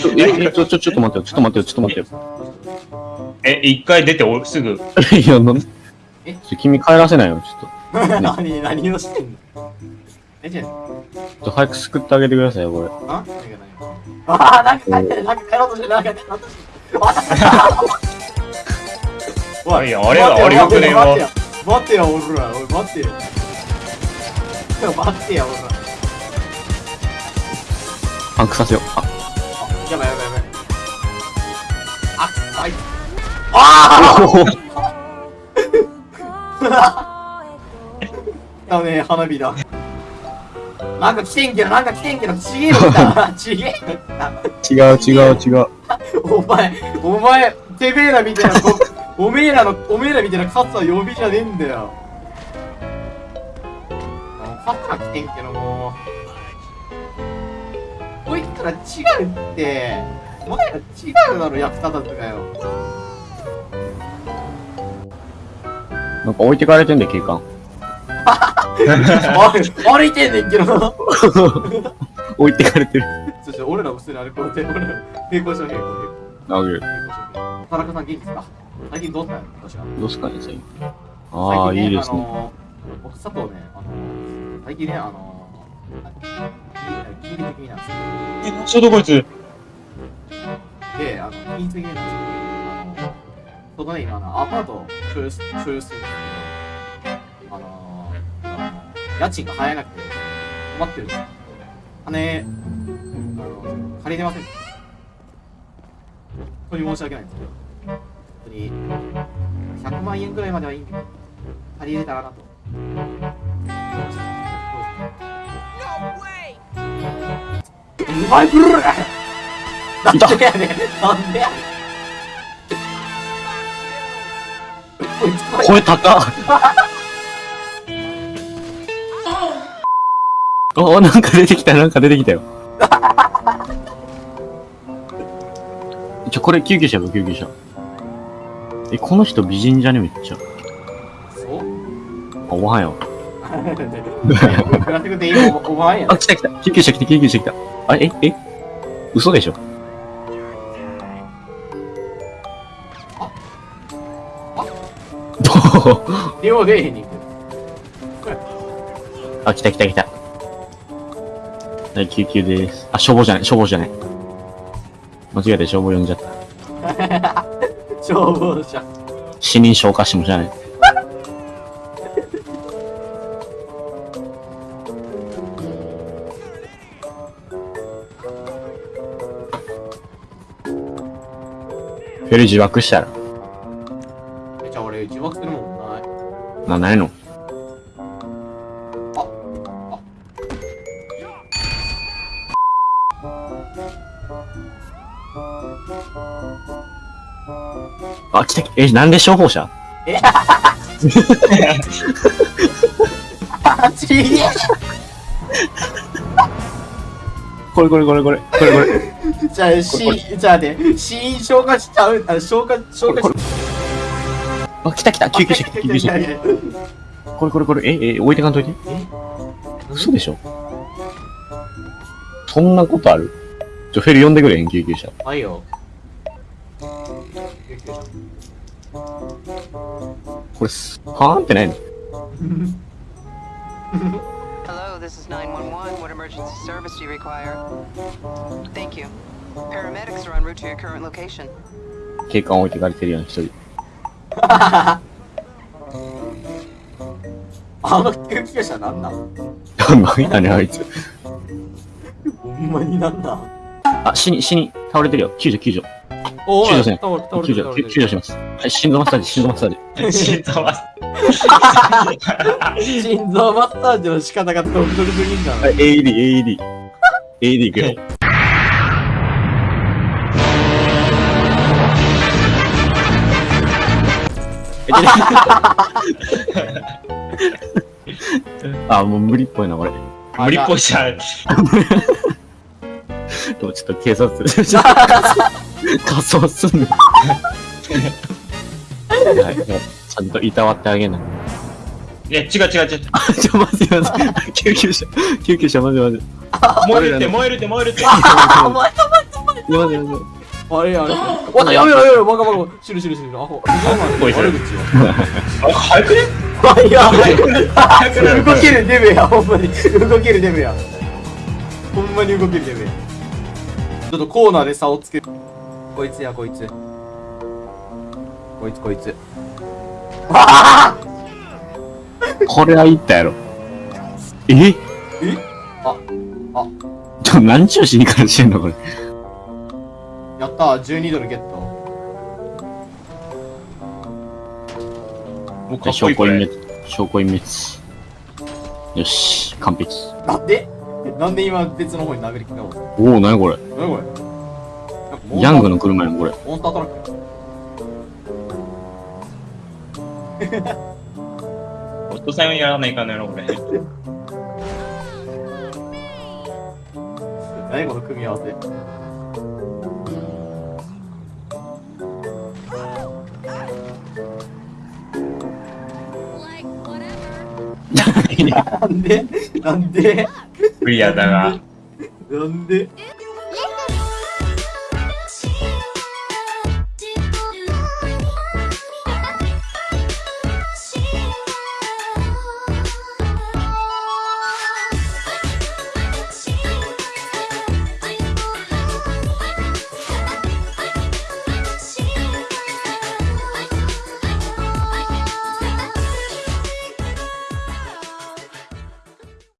ちょ、え、えちょ、ちょ、ちょっと待ってよ、ちょっと待ってよ、ちょっと待ってよ。え、一回出ておすぐ。いや、なんえ？君帰らせないよ、ちょっと。何、何をしてんの？え、じゃちょっと早く救ってあげてくださいよ、これ。あ、あー、なんか帰って、なんか帰ろうとしてる、なんか帰ろうとしてる。おいやあれはあれよくねえわ待ってよ、待ってよ、俺ら、おい、待ってよ。待ってよ、俺ら。パンクさせよう。やばいやばいやばい。あ、あい。ああだね、花火だ。なんか来てんけど、なんか来てんけど、ちげえのだ。ちげえ。違う違う違う。お前、お前、てめえらみたいな、おめえらの、おめえらみたいなカツは呼びじゃねえんだよ。カツが来てんけど、もう。こいつら違うって。お前ら違うだろ、役立たずがよ。なんか置いてかれてんで、警官。歩いてんねんけど。置いてかれてる。そして俺らも普通に歩こうって、俺ら、平行しよう、平行、平行。あげる。田中さん元気ですか？最近どうしたの私は。どうすかね、最近。ああ、いいですね。あのー、僕、佐藤ね、あのー、最近ね、あのー、筋力的になんですけえ、ちょうどこいつ。で、あの、筋力的になんですけど、あのー、ちょうどね、今、あの、アパートを所有す、るんですけど、あのー、あの家賃が払えなくて、困ってるんですよ。金、あの、借りれません。本当に申し訳ないんですけど、本当に、100万円ぐらいまではいいんで、借りれたらなと。うまいブルーなんでやねんなんでやねん声高っおなんか出てきた、なんか出てきたよ。ちょ、これ救急車よ、救急車。え、この人美人じゃね？めっちゃ。そう？あ、おはよう。おお前やあ、来た来た。救急車来た、救急車来た。あ、え、え？嘘でしょ？どう両でへんに行くあ、来た来た来た。はい、救急です。あ、消防じゃない、消防じゃない。間違えて消防呼んじゃった。消防車死人消火士もじゃない。フェル自爆したら。えじゃあ俺自爆するもんない。な、ないの？あ、来た、え、なんで消防車？あちげえこれこれこれこれ、これこれ。じゃあしじゃあね死因消化しちゃうあ消化消化しあ、来た来た、救急車来た、救急車。これこれこれ、え、え、置いてかんといて。え？嘘でしょ？そんなことある？ちょ、フェル呼んでくれへん、救急車。はいよ。これす、はーんってないの？Hello, this is 911. What emergency service do you require? Thank you. Paramedics are en route to your current location. 警官置いてかれてるやん、一人。あの救急車なんなん何やねん、あいつ。ほんまになんなんあ、死に、死に、倒れてるよ。救助、救助。お救助せん救助、救救助します。はい、心臓マッサージ、心臓マッサージ。心臓マッ 心臓マッサージの仕方が独特すぎんだろはい、AED、AED。AED いくよ。あ、もう無理っぽいな、これ。無理っぽいじゃん。でもちょっと警察、仮装すんの。はい、ちゃんといたわってあげない。いや、違う違う違う。あ、ちょ、待って待って。救急車、救急車、待って待って。燃えるって、燃えるって、燃えるって。あお前お前お前やばいやばい。あれあれ。わたやめろやめろバカバカ。アホ。悪口よ。あ、早くねいや、早くなる動けるデブや、ほんまに。動けるデブや。ほんまに動けるデブや。ちょっとコーナーで差をつける。こいつや、こいつ。こいつ、こいつ。あ これは言ったやろ。え？え？あ、あ、ちょ、何ちゅう死にからしてんのこれ？やったー、12ドルゲット。もうかっこい証いこれ拠隠滅。証拠隠滅。よし、完璧。なんで？なんで今別の方に殴りかかおうおお、なにこれ？何これ？なんかモンスターヤングの車やん、これ。モンスタートラック お父さんやらないかんのやろ、これ。何この組み合わせ なんで？なんで？クリアだが。なんで？